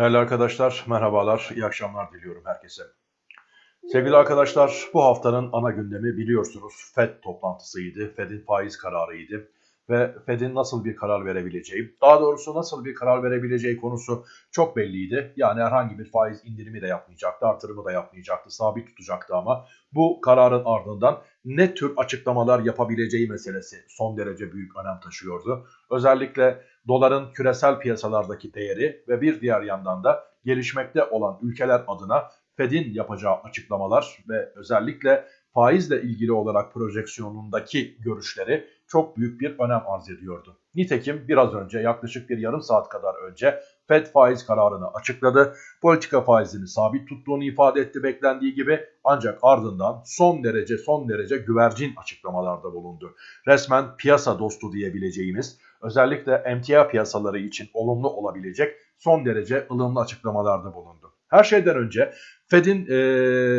Değerli arkadaşlar, merhabalar, iyi akşamlar diliyorum herkese. Sevgili arkadaşlar, bu haftanın ana gündemi biliyorsunuz FED toplantısıydı, FED'in faiz kararıydı ve Fed'in nasıl bir karar verebileceği, daha doğrusu nasıl bir karar verebileceği konusu çok belliydi. Yani herhangi bir faiz indirimi de yapmayacaktı, artırımı da yapmayacaktı, sabit tutacaktı ama bu kararın ardından ne tür açıklamalar yapabileceği meselesi son derece büyük önem taşıyordu. Özellikle doların küresel piyasalardaki değeri ve bir diğer yandan da gelişmekte olan ülkeler adına Fed'in yapacağı açıklamalar ve özellikle faizle ilgili olarak projeksiyonundaki görüşleri çok büyük bir önem arz ediyordu. Nitekim biraz önce yaklaşık bir yarım saat kadar önce Fed faiz kararını açıkladı. Politika faizini sabit tuttuğunu ifade etti beklendiği gibi ancak ardından son derece son derece güvercin açıklamalarda bulundu. Resmen piyasa dostu diyebileceğimiz özellikle emtia piyasaları için olumlu olabilecek son derece ılımlı açıklamalarda bulundu. Her şeyden önce Fed'in e,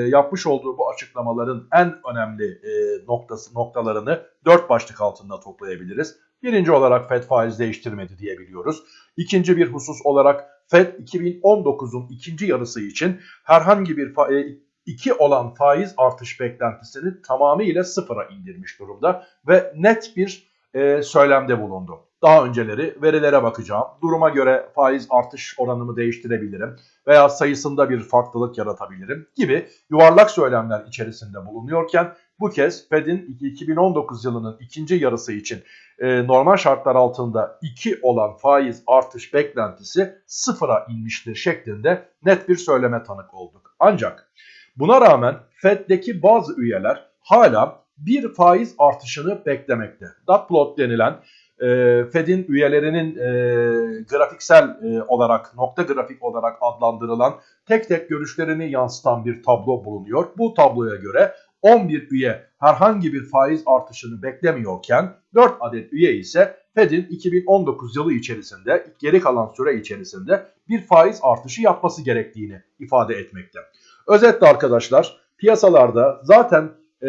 yapmış olduğu bu açıklamaların en önemli e, noktası noktalarını dört başlık altında toplayabiliriz. Birinci olarak Fed faiz değiştirmedi diyebiliyoruz. İkinci bir husus olarak Fed 2019'un ikinci yarısı için herhangi bir e, iki olan faiz artış beklentisini tamamıyla sıfıra indirmiş durumda ve net bir e, söylemde bulundu. Daha önceleri verilere bakacağım. Duruma göre faiz artış oranımı değiştirebilirim veya sayısında bir farklılık yaratabilirim gibi yuvarlak söylemler içerisinde bulunuyorken bu kez Fed'in 2019 yılının ikinci yarısı için e, normal şartlar altında 2 olan faiz artış beklentisi sıfıra inmiştir şeklinde net bir söyleme tanık olduk. Ancak buna rağmen Fed'deki bazı üyeler hala bir faiz artışını beklemekte. Dot plot denilen e, Fed'in üyelerinin e, grafiksel e, olarak, nokta grafik olarak adlandırılan tek tek görüşlerini yansıtan bir tablo bulunuyor. Bu tabloya göre 11 üye herhangi bir faiz artışını beklemiyorken 4 adet üye ise Fed'in 2019 yılı içerisinde geri kalan süre içerisinde bir faiz artışı yapması gerektiğini ifade etmekte. Özetle arkadaşlar piyasalarda zaten e,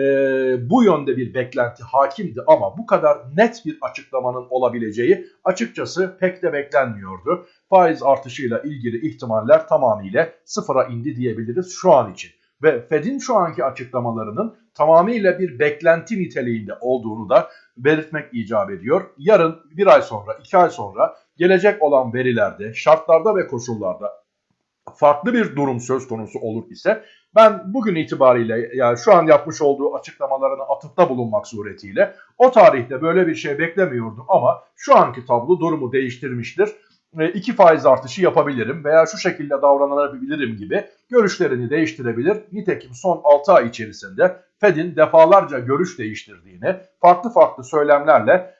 bu yönde bir beklenti hakimdi ama bu kadar net bir açıklamanın olabileceği açıkçası pek de beklenmiyordu. Faiz artışıyla ilgili ihtimaller tamamıyla sıfıra indi diyebiliriz şu an için. Ve Fed'in şu anki açıklamalarının tamamıyla bir beklenti niteliğinde olduğunu da belirtmek icap ediyor. Yarın bir ay sonra, iki ay sonra gelecek olan verilerde, şartlarda ve koşullarda farklı bir durum söz konusu olur ise ben bugün itibariyle yani şu an yapmış olduğu açıklamalarına atıfta bulunmak suretiyle o tarihte böyle bir şey beklemiyordum ama şu anki tablo durumu değiştirmiştir. E, iki faiz artışı yapabilirim veya şu şekilde davranabilirim gibi görüşlerini değiştirebilir. Nitekim son 6 ay içerisinde Fed'in defalarca görüş değiştirdiğini, farklı farklı söylemlerle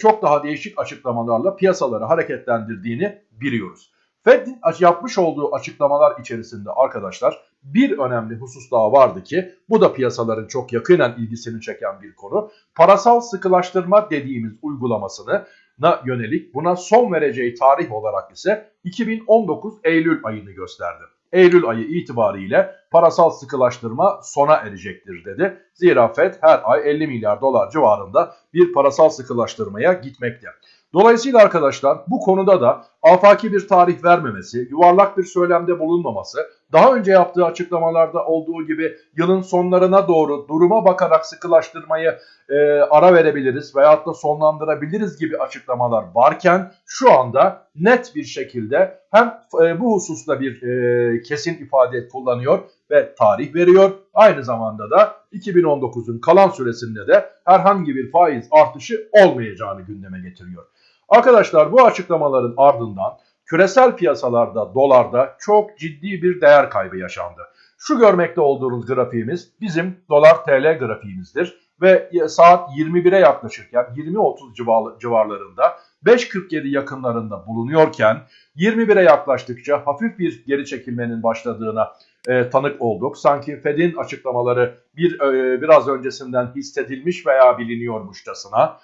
çok daha değişik açıklamalarla piyasaları hareketlendirdiğini biliyoruz. Fed'in yapmış olduğu açıklamalar içerisinde arkadaşlar bir önemli husus daha vardı ki bu da piyasaların çok yakinen ilgisini çeken bir konu. Parasal sıkılaştırma dediğimiz uygulamasını na yönelik buna son vereceği tarih olarak ise 2019 Eylül ayını gösterdi. Eylül ayı itibariyle parasal sıkılaştırma sona erecektir dedi. Zira Fed her ay 50 milyar dolar civarında bir parasal sıkılaştırmaya gitmekte. Dolayısıyla arkadaşlar bu konuda da afaki bir tarih vermemesi, yuvarlak bir söylemde bulunmaması, daha önce yaptığı açıklamalarda olduğu gibi yılın sonlarına doğru duruma bakarak sıkılaştırmayı e, ara verebiliriz veyahut da sonlandırabiliriz gibi açıklamalar varken şu anda net bir şekilde hem e, bu hususta bir e, kesin ifade kullanıyor ve tarih veriyor. Aynı zamanda da 2019'un kalan süresinde de herhangi bir faiz artışı olmayacağını gündeme getiriyor. Arkadaşlar bu açıklamaların ardından küresel piyasalarda dolarda çok ciddi bir değer kaybı yaşandı. Şu görmekte olduğunuz grafiğimiz bizim dolar TL grafiğimizdir ve saat 21'e yaklaşırken 20.30 civarlarında 5.47 yakınlarında bulunuyorken 21'e yaklaştıkça hafif bir geri çekilmenin başladığına e, tanık olduk. Sanki Fed'in açıklamaları bir e, biraz öncesinden hissedilmiş veya biliniyormuşçasına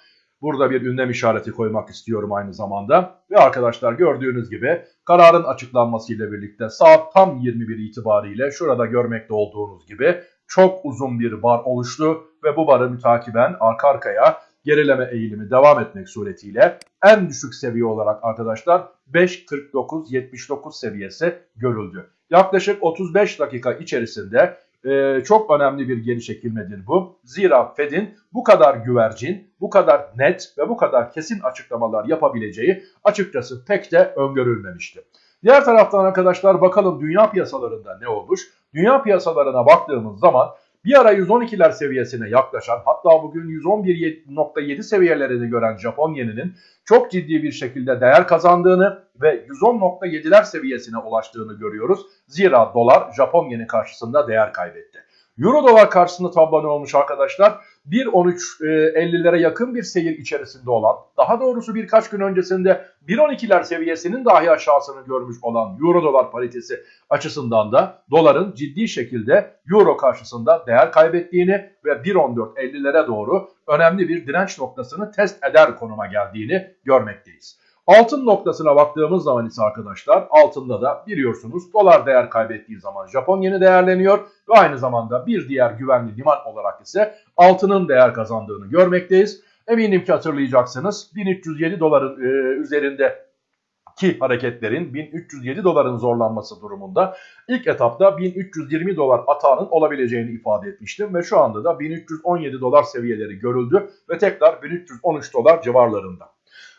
Burada bir ünlem işareti koymak istiyorum aynı zamanda. Ve arkadaşlar gördüğünüz gibi kararın açıklanmasıyla birlikte saat tam 21 itibariyle şurada görmekte olduğunuz gibi çok uzun bir bar oluştu ve bu barı mütakiben arka arkaya gerileme eğilimi devam etmek suretiyle en düşük seviye olarak arkadaşlar 5.49-79 seviyesi görüldü. Yaklaşık 35 dakika içerisinde e, çok önemli bir geri çekilmedir bu. Zira Fed'in bu kadar güvercin, bu kadar net ve bu kadar kesin açıklamalar yapabileceği açıkçası pek de öngörülmemişti. Diğer taraftan arkadaşlar bakalım dünya piyasalarında ne olmuş? Dünya piyasalarına baktığımız zaman bir ara 112'ler seviyesine yaklaşan hatta bugün 111.7 seviyelerini gören Japon yeninin çok ciddi bir şekilde değer kazandığını ve 110.7'ler seviyesine ulaştığını görüyoruz. Zira dolar Japon yeni karşısında değer kaybetti. Euro dolar karşısında tablo olmuş arkadaşlar? 1.13.50'lere yakın bir seyir içerisinde olan, daha doğrusu birkaç gün öncesinde 1.12'ler seviyesinin dahi aşağısını görmüş olan Euro dolar paritesi açısından da doların ciddi şekilde Euro karşısında değer kaybettiğini ve 1.14.50'lere doğru önemli bir direnç noktasını test eder konuma geldiğini görmekteyiz. Altın noktasına baktığımız zaman ise arkadaşlar altında da biliyorsunuz dolar değer kaybettiği zaman Japon yeni değerleniyor ve aynı zamanda bir diğer güvenli liman olarak ise altının değer kazandığını görmekteyiz. Eminim ki hatırlayacaksınız 1307 doların e, üzerinde ki hareketlerin 1307 doların zorlanması durumunda ilk etapta 1320 dolar atağının olabileceğini ifade etmiştim ve şu anda da 1317 dolar seviyeleri görüldü ve tekrar 1313 dolar civarlarında.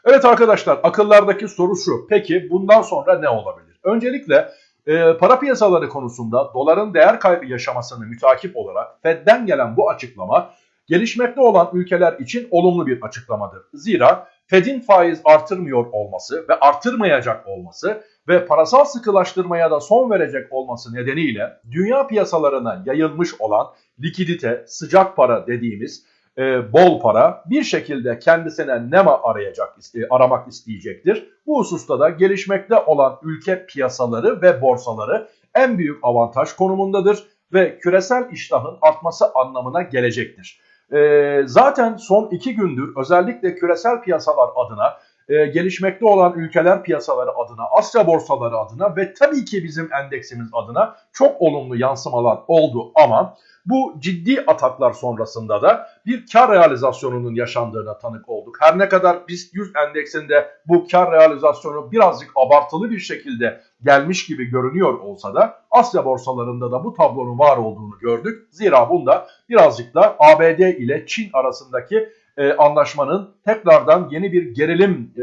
Evet arkadaşlar akıllardaki soru şu. Peki bundan sonra ne olabilir? Öncelikle e, para piyasaları konusunda doların değer kaybı yaşamasını mütakip olarak Fed'den gelen bu açıklama gelişmekte olan ülkeler için olumlu bir açıklamadır. Zira Fed'in faiz artırmıyor olması ve artırmayacak olması ve parasal sıkılaştırmaya da son verecek olması nedeniyle dünya piyasalarına yayılmış olan likidite, sıcak para dediğimiz e, bol para bir şekilde kendisine nema arayacak, iste, aramak isteyecektir. Bu hususta da gelişmekte olan ülke piyasaları ve borsaları en büyük avantaj konumundadır ve küresel iştahın artması anlamına gelecektir. E, zaten son iki gündür özellikle küresel piyasalar adına e, gelişmekte olan ülkeler piyasaları adına, Asya borsaları adına ve tabii ki bizim endeksimiz adına çok olumlu yansımalar oldu ama bu ciddi ataklar sonrasında da bir kar realizasyonunun yaşandığına tanık olduk. Her ne kadar BIST 100 endeksinde bu kar realizasyonu birazcık abartılı bir şekilde gelmiş gibi görünüyor olsa da Asya borsalarında da bu tablonun var olduğunu gördük. Zira bunda birazcık da ABD ile Çin arasındaki e, anlaşmanın tekrardan yeni bir gerilim e,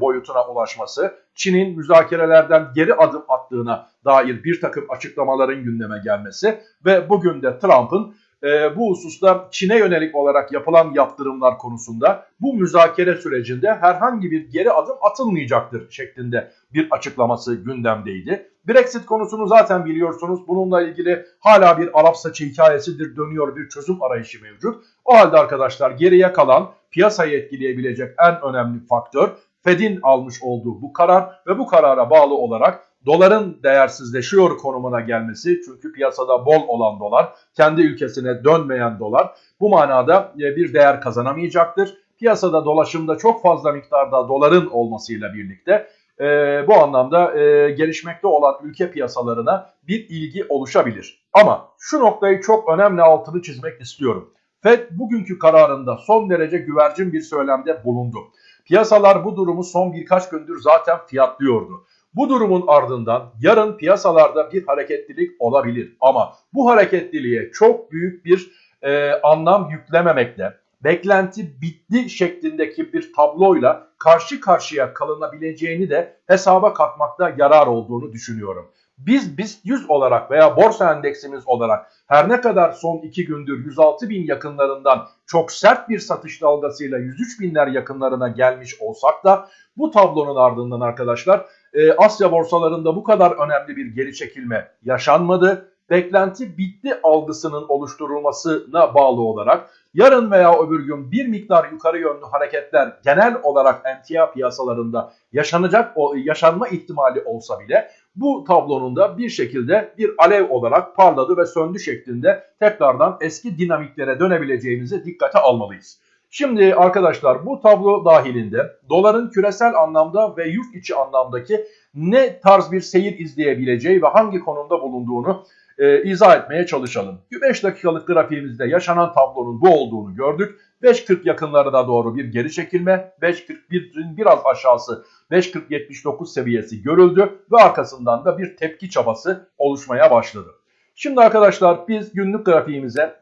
boyutuna ulaşması, Çin'in müzakerelerden geri adım attığına dair bir takım açıklamaların gündeme gelmesi ve bugün de Trump'ın e, bu hususta Çin'e yönelik olarak yapılan yaptırımlar konusunda bu müzakere sürecinde herhangi bir geri adım atılmayacaktır şeklinde bir açıklaması gündemdeydi. Brexit konusunu zaten biliyorsunuz. Bununla ilgili hala bir Arap saçı hikayesidir dönüyor bir çözüm arayışı mevcut. O halde arkadaşlar geriye kalan piyasayı etkileyebilecek en önemli faktör Fed'in almış olduğu bu karar ve bu karara bağlı olarak doların değersizleşiyor konumuna gelmesi çünkü piyasada bol olan dolar kendi ülkesine dönmeyen dolar bu manada e, bir değer kazanamayacaktır. Piyasada dolaşımda çok fazla miktarda doların olmasıyla birlikte e, bu anlamda e, gelişmekte olan ülke piyasalarına bir ilgi oluşabilir. Ama şu noktayı çok önemli altını çizmek istiyorum. Fed bugünkü kararında son derece güvercin bir söylemde bulundu. Piyasalar bu durumu son birkaç gündür zaten fiyatlıyordu. Bu durumun ardından yarın piyasalarda bir hareketlilik olabilir ama bu hareketliliğe çok büyük bir e, anlam yüklememekle beklenti bitti şeklindeki bir tabloyla karşı karşıya kalınabileceğini de hesaba katmakta yarar olduğunu düşünüyorum. Biz BIST 100 olarak veya borsa endeksimiz olarak her ne kadar son 2 gündür 106 bin yakınlarından çok sert bir satış dalgasıyla 103 binler yakınlarına gelmiş olsak da bu tablonun ardından arkadaşlar e, Asya borsalarında bu kadar önemli bir geri çekilme yaşanmadı. Beklenti bitti algısının oluşturulmasına bağlı olarak yarın veya öbür gün bir miktar yukarı yönlü hareketler genel olarak emtia piyasalarında yaşanacak yaşanma ihtimali olsa bile bu tablonun da bir şekilde bir alev olarak parladı ve söndü şeklinde tekrardan eski dinamiklere dönebileceğimizi dikkate almalıyız. Şimdi arkadaşlar bu tablo dahilinde doların küresel anlamda ve yurt içi anlamdaki ne tarz bir seyir izleyebileceği ve hangi konumda bulunduğunu e, izah etmeye çalışalım. 5 dakikalık grafiğimizde yaşanan tablonun bu olduğunu gördük. 5.40 yakınlarına doğru bir geri çekilme, 5.41'in biraz aşağısı 5.40-79 seviyesi görüldü ve arkasından da bir tepki çabası oluşmaya başladı. Şimdi arkadaşlar biz günlük grafiğimize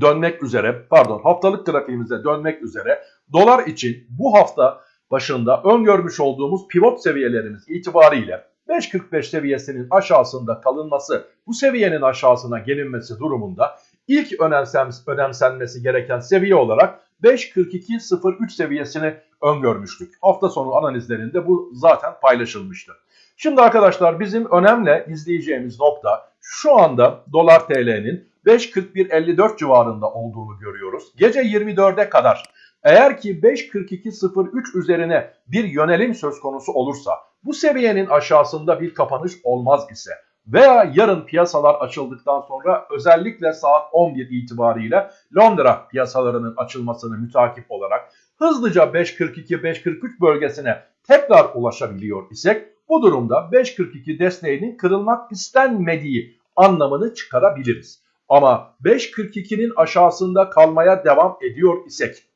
dönmek üzere, pardon haftalık grafiğimize dönmek üzere dolar için bu hafta başında öngörmüş olduğumuz pivot seviyelerimiz itibariyle 5.45 seviyesinin aşağısında kalınması, bu seviyenin aşağısına gelinmesi durumunda ilk önemsenmesi gereken seviye olarak 5.42.03 seviyesini öngörmüştük. Hafta sonu analizlerinde bu zaten paylaşılmıştı. Şimdi arkadaşlar bizim önemli izleyeceğimiz nokta şu anda dolar TL'nin 5.41.54 civarında olduğunu görüyoruz. Gece 24'e kadar eğer ki 5.42.03 üzerine bir yönelim söz konusu olursa bu seviyenin aşağısında bir kapanış olmaz ise veya yarın piyasalar açıldıktan sonra özellikle saat 11 itibariyle Londra piyasalarının açılmasını mütakip olarak hızlıca 5.42-5.43 bölgesine tekrar ulaşabiliyor isek bu durumda 5.42 desteğinin kırılmak istenmediği anlamını çıkarabiliriz. Ama 5.42'nin aşağısında kalmaya devam ediyor isek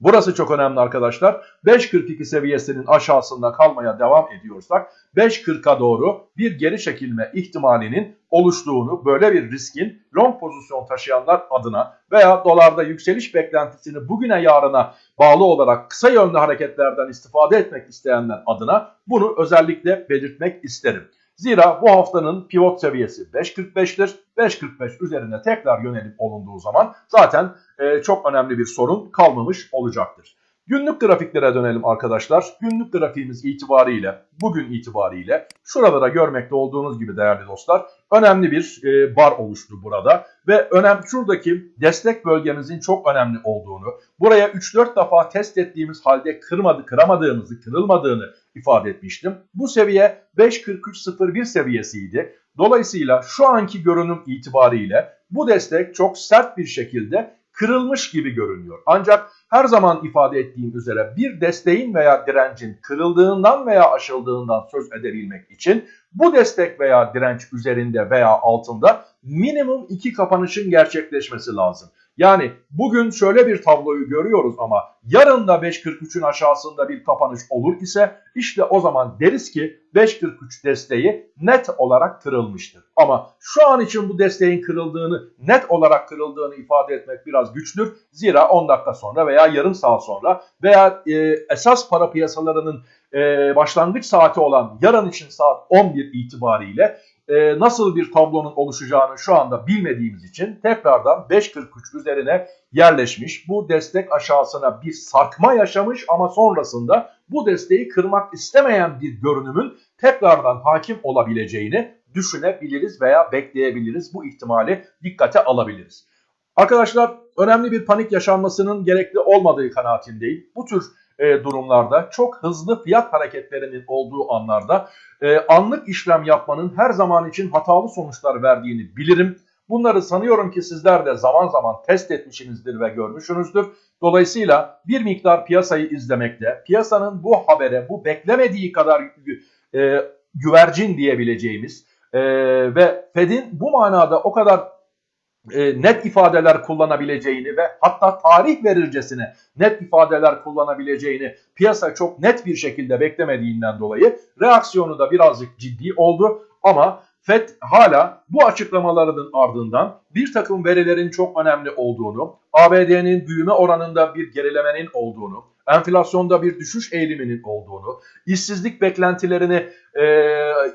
Burası çok önemli arkadaşlar. 5.42 seviyesinin aşağısında kalmaya devam ediyorsak 5.40'a doğru bir geri çekilme ihtimalinin oluştuğunu böyle bir riskin long pozisyon taşıyanlar adına veya dolarda yükseliş beklentisini bugüne yarına bağlı olarak kısa yönlü hareketlerden istifade etmek isteyenler adına bunu özellikle belirtmek isterim. Zira bu haftanın pivot seviyesi 5.45'tir. 5.45 üzerine tekrar yönelim olunduğu zaman zaten e, çok önemli bir sorun kalmamış olacaktır. Günlük grafiklere dönelim arkadaşlar. Günlük grafiğimiz itibariyle, bugün itibariyle şuralara görmekte olduğunuz gibi değerli dostlar önemli bir e, bar oluştu burada. Ve önem şuradaki destek bölgemizin çok önemli olduğunu, buraya 3-4 defa test ettiğimiz halde kırmadı, kıramadığımızı, kırılmadığını ifade etmiştim. Bu seviye 5.43.01 seviyesiydi. Dolayısıyla şu anki görünüm itibariyle bu destek çok sert bir şekilde kırılmış gibi görünüyor. Ancak her zaman ifade ettiğim üzere bir desteğin veya direncin kırıldığından veya aşıldığından söz edebilmek için bu destek veya direnç üzerinde veya altında minimum iki kapanışın gerçekleşmesi lazım. Yani bugün şöyle bir tabloyu görüyoruz ama yarın da 5.43'ün aşağısında bir kapanış olur ise işte o zaman deriz ki 5.43 desteği net olarak kırılmıştır. Ama şu an için bu desteğin kırıldığını, net olarak kırıldığını ifade etmek biraz güçtür. Zira 10 dakika sonra veya yarım saat sonra veya e, esas para piyasalarının e, başlangıç saati olan yarın için saat 11 itibariyle e, nasıl bir tablonun oluşacağını şu anda bilmediğimiz için tekrardan 5.43 üzerine yerleşmiş. Bu destek aşağısına bir sarkma yaşamış ama sonrasında bu desteği kırmak istemeyen bir görünümün tekrardan hakim olabileceğini düşünebiliriz veya bekleyebiliriz. Bu ihtimali dikkate alabiliriz. Arkadaşlar önemli bir panik yaşanmasının gerekli olmadığı kanaatindeyim. Bu tür e, durumlarda çok hızlı fiyat hareketlerinin olduğu anlarda e, anlık işlem yapmanın her zaman için hatalı sonuçlar verdiğini bilirim. Bunları sanıyorum ki sizler de zaman zaman test etmişsinizdir ve görmüşsünüzdür. Dolayısıyla bir miktar piyasayı izlemekte, piyasanın bu habere, bu beklemediği kadar e, güvercin diyebileceğimiz e, ve Fed'in bu manada o kadar e, net ifadeler kullanabileceğini ve hatta tarih verircesine net ifadeler kullanabileceğini piyasa çok net bir şekilde beklemediğinden dolayı reaksiyonu da birazcık ciddi oldu. Ama FED hala bu açıklamalarının ardından bir takım verilerin çok önemli olduğunu, ABD'nin büyüme oranında bir gerilemenin olduğunu, enflasyonda bir düşüş eğiliminin olduğunu, işsizlik beklentilerini e,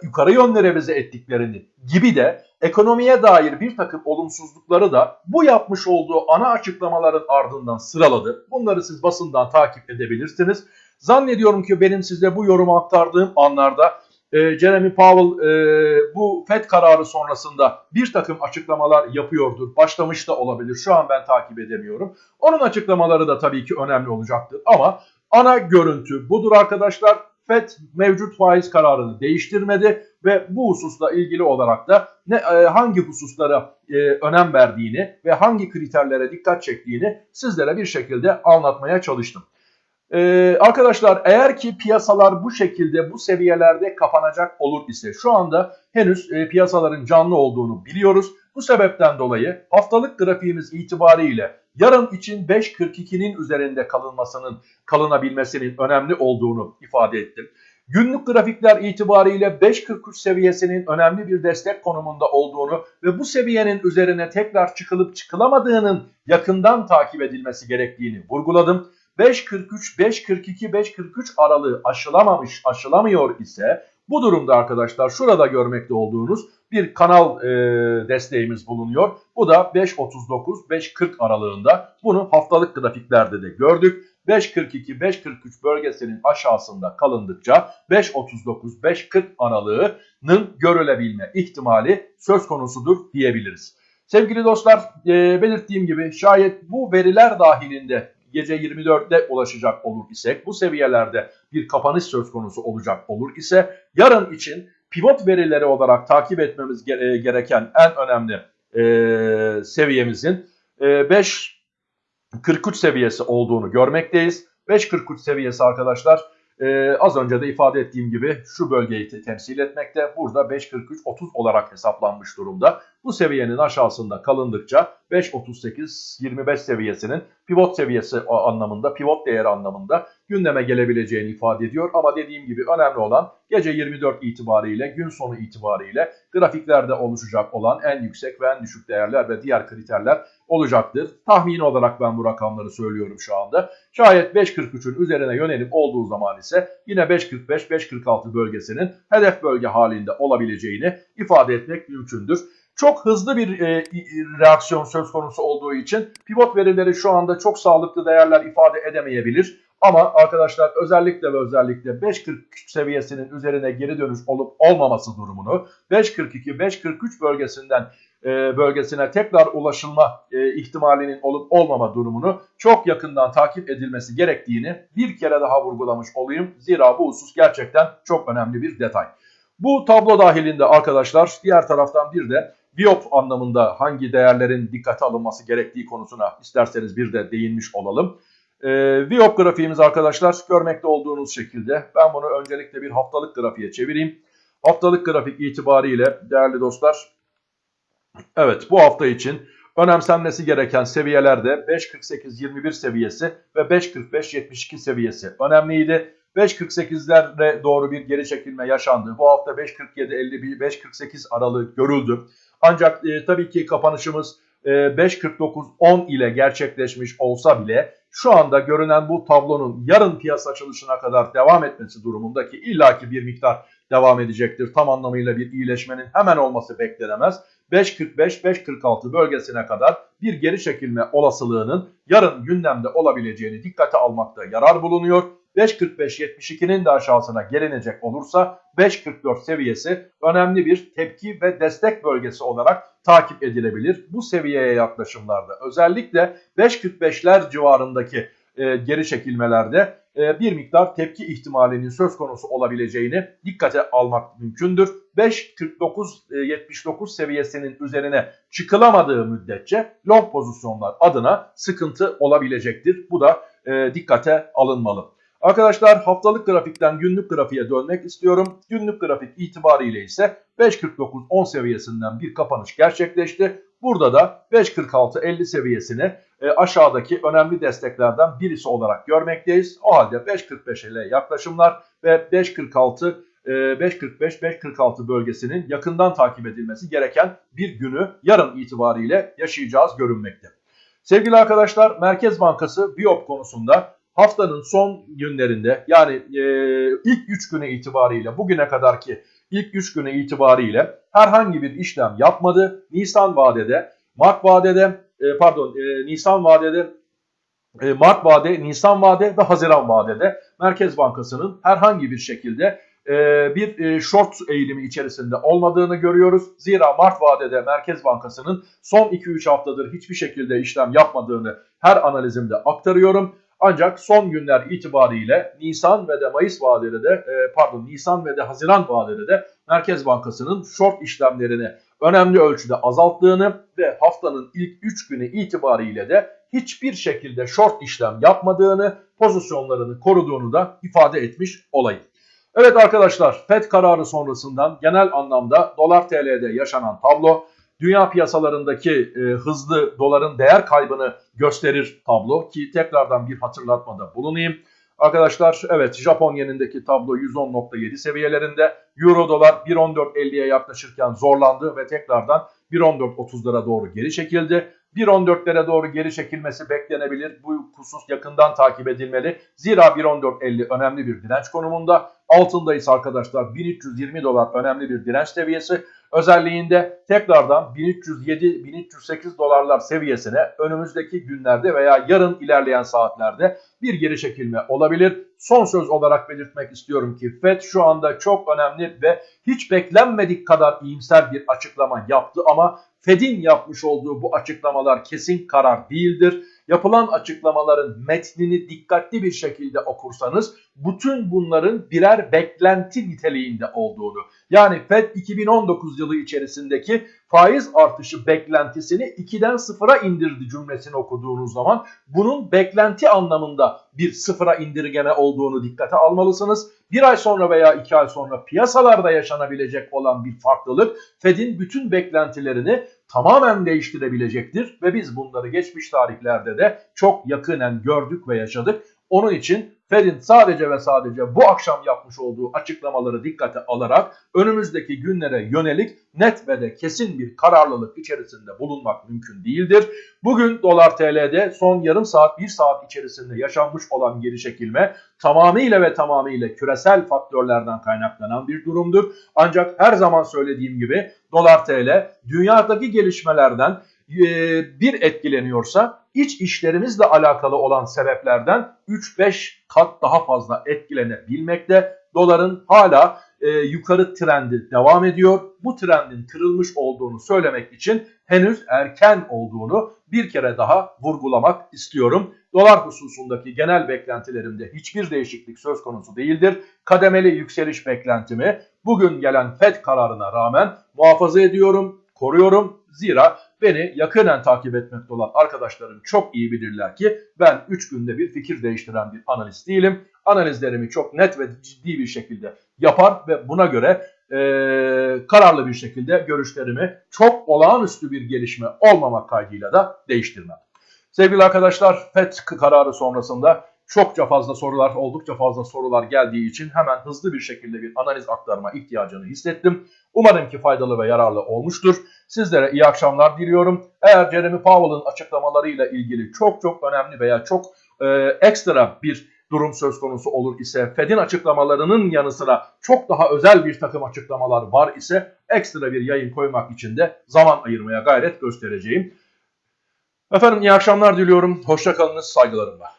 yukarı yönlere revize ettiklerini gibi de ekonomiye dair bir takım olumsuzlukları da bu yapmış olduğu ana açıklamaların ardından sıraladı. Bunları siz basından takip edebilirsiniz. Zannediyorum ki benim size bu yorumu aktardığım anlarda e, Jeremy Powell e, bu FED kararı sonrasında bir takım açıklamalar yapıyordur. Başlamış da olabilir. Şu an ben takip edemiyorum. Onun açıklamaları da tabii ki önemli olacaktır. Ama ana görüntü budur arkadaşlar. FED mevcut faiz kararını değiştirmedi ve bu hususla ilgili olarak da ne e, hangi hususlara e, önem verdiğini ve hangi kriterlere dikkat çektiğini sizlere bir şekilde anlatmaya çalıştım. Ee, arkadaşlar eğer ki piyasalar bu şekilde bu seviyelerde kapanacak olur ise şu anda henüz e, piyasaların canlı olduğunu biliyoruz. Bu sebepten dolayı haftalık grafiğimiz itibariyle yarın için 5.42'nin üzerinde kalınmasının kalınabilmesinin önemli olduğunu ifade ettim. Günlük grafikler itibariyle 5.43 seviyesinin önemli bir destek konumunda olduğunu ve bu seviyenin üzerine tekrar çıkılıp çıkılamadığının yakından takip edilmesi gerektiğini vurguladım. 5.43, 5.42, 5.43 aralığı aşılamamış, aşılamıyor ise bu durumda arkadaşlar şurada görmekte olduğunuz bir kanal e, desteğimiz bulunuyor. Bu da 5.39-5.40 aralığında. Bunu haftalık grafiklerde de gördük. 5.42-5.43 bölgesinin aşağısında kalındıkça 5.39-5.40 aralığının görülebilme ihtimali söz konusudur diyebiliriz. Sevgili dostlar e, belirttiğim gibi şayet bu veriler dahilinde gece 24'te ulaşacak olur isek bu seviyelerde bir kapanış söz konusu olacak olur ise yarın için pivot verileri olarak takip etmemiz gereken en önemli e, seviyemizin e, 5 43 seviyesi olduğunu görmekteyiz. 5.43 seviyesi arkadaşlar e, az önce de ifade ettiğim gibi şu bölgeyi temsil etmekte. Burada 5.43-30 olarak hesaplanmış durumda. Bu seviyenin aşağısında kalındıkça 5.38-25 seviyesinin pivot seviyesi anlamında, pivot değeri anlamında gündeme gelebileceğini ifade ediyor. Ama dediğim gibi önemli olan gece 24 itibariyle, gün sonu itibariyle grafiklerde oluşacak olan en yüksek ve en düşük değerler ve diğer kriterler olacaktır. Tahmini olarak ben bu rakamları söylüyorum şu anda. Şayet 5.43'ün üzerine yönelim olduğu zaman ise yine 5.45-5.46 bölgesinin hedef bölge halinde olabileceğini ifade etmek mümkündür. Çok hızlı bir e, reaksiyon söz konusu olduğu için pivot verileri şu anda çok sağlıklı değerler ifade edemeyebilir. Ama arkadaşlar özellikle ve özellikle 5.43 seviyesinin üzerine geri dönüş olup olmaması durumunu 5.42-5.43 bölgesinden e, bölgesine tekrar ulaşılma e, ihtimalinin olup olmama durumunu çok yakından takip edilmesi gerektiğini bir kere daha vurgulamış olayım. Zira bu husus gerçekten çok önemli bir detay. Bu tablo dahilinde arkadaşlar diğer taraftan bir de Biop anlamında hangi değerlerin dikkate alınması gerektiği konusuna isterseniz bir de değinmiş olalım. E, Biop grafiğimiz arkadaşlar görmekte olduğunuz şekilde ben bunu öncelikle bir haftalık grafiğe çevireyim. Haftalık grafik itibariyle değerli dostlar evet bu hafta için önemsenmesi gereken seviyelerde 5.48-21 seviyesi ve 5.45-72 seviyesi önemliydi. 5.48'lere doğru bir geri çekilme yaşandı. Bu hafta 5.47-50-5.48 aralığı görüldü. Ancak e, tabii ki kapanışımız e, 5.49-10 ile gerçekleşmiş olsa bile şu anda görünen bu tablonun yarın piyasa açılışına kadar devam etmesi durumundaki illaki bir miktar devam edecektir. Tam anlamıyla bir iyileşmenin hemen olması beklenemez. 5.45-5.46 bölgesine kadar bir geri çekilme olasılığının yarın gündemde olabileceğini dikkate almakta yarar bulunuyor. 5.45-72'nin de aşağısına gelinecek olursa 5.44 seviyesi önemli bir tepki ve destek bölgesi olarak takip edilebilir. Bu seviyeye yaklaşımlarda özellikle 5.45'ler civarındaki e, geri çekilmelerde e, bir miktar tepki ihtimalinin söz konusu olabileceğini dikkate almak mümkündür. 5.49-79 e, seviyesinin üzerine çıkılamadığı müddetçe long pozisyonlar adına sıkıntı olabilecektir. Bu da e, dikkate alınmalı. Arkadaşlar haftalık grafikten günlük grafiğe dönmek istiyorum. Günlük grafik itibariyle ise 5.49-10 seviyesinden bir kapanış gerçekleşti. Burada da 5.46-50 seviyesini e, aşağıdaki önemli desteklerden birisi olarak görmekteyiz. O halde 5.45 ile yaklaşımlar ve 5.46 5.45-5.46 e, bölgesinin yakından takip edilmesi gereken bir günü yarın itibariyle yaşayacağız görünmekte. Sevgili arkadaşlar Merkez Bankası Biop konusunda haftanın son günlerinde yani e, ilk 3 günü itibariyle bugüne kadarki ilk 3 günü itibariyle herhangi bir işlem yapmadı. Nisan vadede, Mart vadede, e, pardon e, Nisan vadede, e, Mart vade, Nisan vade ve Haziran vadede Merkez Bankası'nın herhangi bir şekilde e, bir e, short eğilimi içerisinde olmadığını görüyoruz. Zira Mart vadede Merkez Bankası'nın son 2-3 haftadır hiçbir şekilde işlem yapmadığını her analizimde aktarıyorum. Ancak son günler itibariyle Nisan ve de Mayıs vadede de e, pardon Nisan ve de Haziran vadede de Merkez Bankası'nın short işlemlerini önemli ölçüde azalttığını ve haftanın ilk 3 günü itibariyle de hiçbir şekilde short işlem yapmadığını, pozisyonlarını koruduğunu da ifade etmiş olayım. Evet arkadaşlar FED kararı sonrasından genel anlamda dolar TL'de yaşanan tablo dünya piyasalarındaki e, hızlı doların değer kaybını gösterir tablo ki tekrardan bir hatırlatmada bulunayım. Arkadaşlar evet Japon yenindeki tablo 110.7 seviyelerinde. Euro dolar 1.14.50'ye yaklaşırken zorlandı ve tekrardan 1.14.30'lara doğru geri çekildi. 1.14'lere doğru geri çekilmesi beklenebilir. Bu husus yakından takip edilmeli. Zira 1.14.50 önemli bir direnç konumunda. Altındayız arkadaşlar 1320 dolar önemli bir direnç seviyesi. Özelliğinde tekrardan 1307-1308 dolarlar seviyesine önümüzdeki günlerde veya yarın ilerleyen saatlerde bir geri çekilme olabilir. Son söz olarak belirtmek istiyorum ki FED şu anda çok önemli ve hiç beklenmedik kadar iyimser bir açıklama yaptı ama Fed'in yapmış olduğu bu açıklamalar kesin karar değildir. Yapılan açıklamaların metnini dikkatli bir şekilde okursanız bütün bunların birer beklenti niteliğinde olduğunu yani Fed 2019 yılı içerisindeki faiz artışı beklentisini 2'den 0'a indirdi cümlesini okuduğunuz zaman bunun beklenti anlamında bir sıfıra indirgeme olduğunu dikkate almalısınız. Bir ay sonra veya iki ay sonra piyasalarda yaşanabilecek olan bir farklılık Fed'in bütün beklentilerini tamamen değiştirebilecektir ve biz bunları geçmiş tarihlerde de çok yakinen gördük ve yaşadık. Onun için Fed'in sadece ve sadece bu akşam yapmış olduğu açıklamaları dikkate alarak önümüzdeki günlere yönelik net ve de kesin bir kararlılık içerisinde bulunmak mümkün değildir. Bugün dolar TL'de son yarım saat bir saat içerisinde yaşanmış olan geri çekilme tamamıyla ve tamamıyla küresel faktörlerden kaynaklanan bir durumdur. Ancak her zaman söylediğim gibi dolar TL dünyadaki gelişmelerden bir etkileniyorsa iç işlerimizle alakalı olan sebeplerden 3-5 kat daha fazla etkilenebilmekte. Doların hala e, yukarı trendi devam ediyor. Bu trendin kırılmış olduğunu söylemek için henüz erken olduğunu bir kere daha vurgulamak istiyorum. Dolar hususundaki genel beklentilerimde hiçbir değişiklik söz konusu değildir. Kademeli yükseliş beklentimi bugün gelen FED kararına rağmen muhafaza ediyorum, koruyorum. Zira beni yakından takip etmekte olan arkadaşlarım çok iyi bilirler ki ben 3 günde bir fikir değiştiren bir analist değilim. Analizlerimi çok net ve ciddi bir şekilde yapar ve buna göre e, kararlı bir şekilde görüşlerimi çok olağanüstü bir gelişme olmamak kaydıyla da değiştirmem. Sevgili arkadaşlar FED kararı sonrasında çokça fazla sorular, oldukça fazla sorular geldiği için hemen hızlı bir şekilde bir analiz aktarma ihtiyacını hissettim. Umarım ki faydalı ve yararlı olmuştur. Sizlere iyi akşamlar diliyorum. Eğer Jeremy Powell'ın açıklamalarıyla ilgili çok çok önemli veya çok e, ekstra bir durum söz konusu olur ise Fed'in açıklamalarının yanı sıra çok daha özel bir takım açıklamalar var ise ekstra bir yayın koymak için de zaman ayırmaya gayret göstereceğim. Efendim iyi akşamlar diliyorum. Hoşçakalınız saygılarımla.